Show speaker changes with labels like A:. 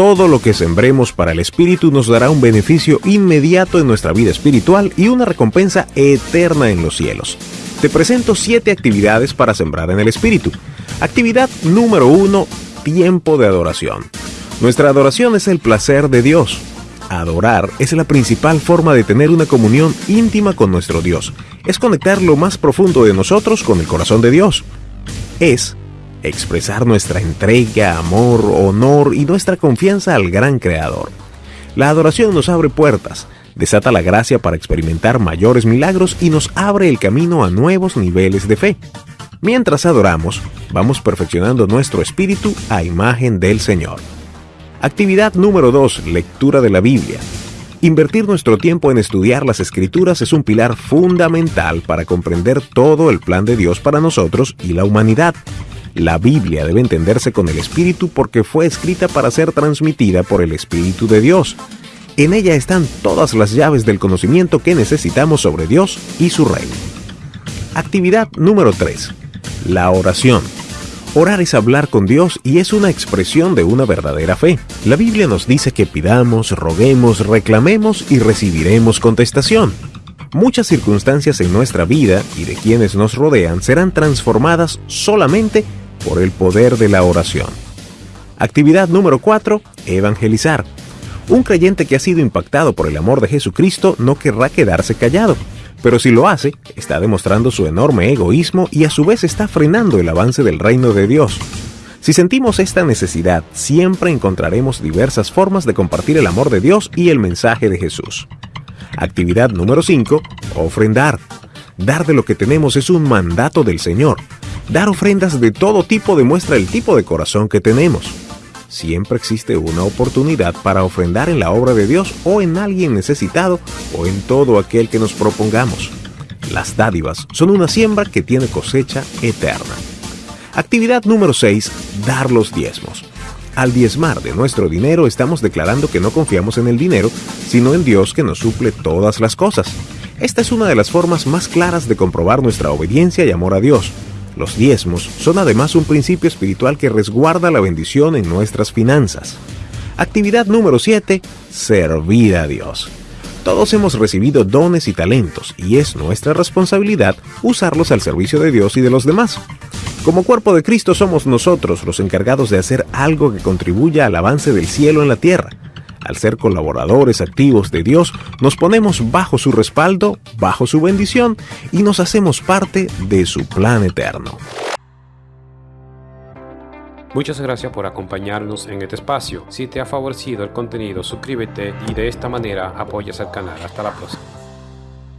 A: Todo lo que sembremos para el Espíritu nos dará un beneficio inmediato en nuestra vida espiritual y una recompensa eterna en los cielos. Te presento siete actividades para sembrar en el Espíritu. Actividad número uno, tiempo de adoración. Nuestra adoración es el placer de Dios. Adorar es la principal forma de tener una comunión íntima con nuestro Dios. Es conectar lo más profundo de nosotros con el corazón de Dios. Es expresar nuestra entrega, amor, honor y nuestra confianza al gran Creador. La adoración nos abre puertas, desata la gracia para experimentar mayores milagros y nos abre el camino a nuevos niveles de fe. Mientras adoramos, vamos perfeccionando nuestro espíritu a imagen del Señor. Actividad número 2. Lectura de la Biblia. Invertir nuestro tiempo en estudiar las escrituras es un pilar fundamental para comprender todo el plan de Dios para nosotros y la humanidad. La Biblia debe entenderse con el Espíritu porque fue escrita para ser transmitida por el Espíritu de Dios. En ella están todas las llaves del conocimiento que necesitamos sobre Dios y su reino. Actividad número 3. La oración. Orar es hablar con Dios y es una expresión de una verdadera fe. La Biblia nos dice que pidamos, roguemos, reclamemos y recibiremos contestación. Muchas circunstancias en nuestra vida y de quienes nos rodean serán transformadas solamente por el poder de la oración. Actividad número 4. Evangelizar. Un creyente que ha sido impactado por el amor de Jesucristo no querrá quedarse callado, pero si lo hace, está demostrando su enorme egoísmo y a su vez está frenando el avance del reino de Dios. Si sentimos esta necesidad, siempre encontraremos diversas formas de compartir el amor de Dios y el mensaje de Jesús. Actividad número 5. Ofrendar. Dar de lo que tenemos es un mandato del Señor. Dar ofrendas de todo tipo demuestra el tipo de corazón que tenemos. Siempre existe una oportunidad para ofrendar en la obra de Dios o en alguien necesitado o en todo aquel que nos propongamos. Las dádivas son una siembra que tiene cosecha eterna. Actividad número 6. Dar los diezmos. Al diezmar de nuestro dinero estamos declarando que no confiamos en el dinero, sino en Dios que nos suple todas las cosas. Esta es una de las formas más claras de comprobar nuestra obediencia y amor a Dios. Los diezmos son además un principio espiritual que resguarda la bendición en nuestras finanzas. Actividad número 7. Servir a Dios. Todos hemos recibido dones y talentos y es nuestra responsabilidad usarlos al servicio de Dios y de los demás. Como cuerpo de Cristo somos nosotros los encargados de hacer algo que contribuya al avance del cielo en la tierra. Al ser colaboradores activos de Dios, nos ponemos bajo su respaldo, bajo su bendición y nos hacemos parte de su plan eterno.
B: Muchas gracias por acompañarnos en este espacio. Si te ha favorecido el contenido, suscríbete y de esta manera apoyas al canal. Hasta la próxima.